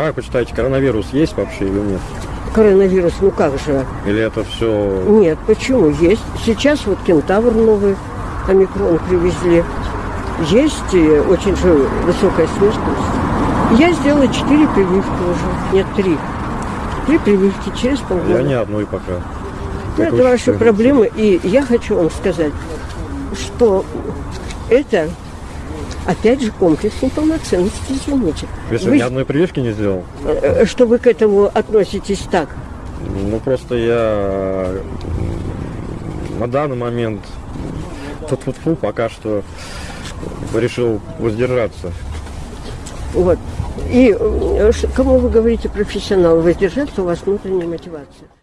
Как вы считаете, коронавирус есть вообще или нет? Коронавирус, ну как же? Или это все... Нет, почему? Есть. Сейчас вот кентавр новый, омикрон привезли. Есть э, очень же высокая смертность. Я сделала четыре прививки уже. Нет, три. Три прививки через полгода. Я ни одной пока. Ну, это ваши проблемы. И я хочу вам сказать, что это, опять же, комплекс неполноценности, извините. Если Вы- ни одной прививки не сделал, э, что вы к этому относитесь так? ну просто я на данный момент тут вот фу пока что решил воздержаться. Вот. И э, кому вы говорите профессионал, воздержаться, у вас внутренняя мотивация.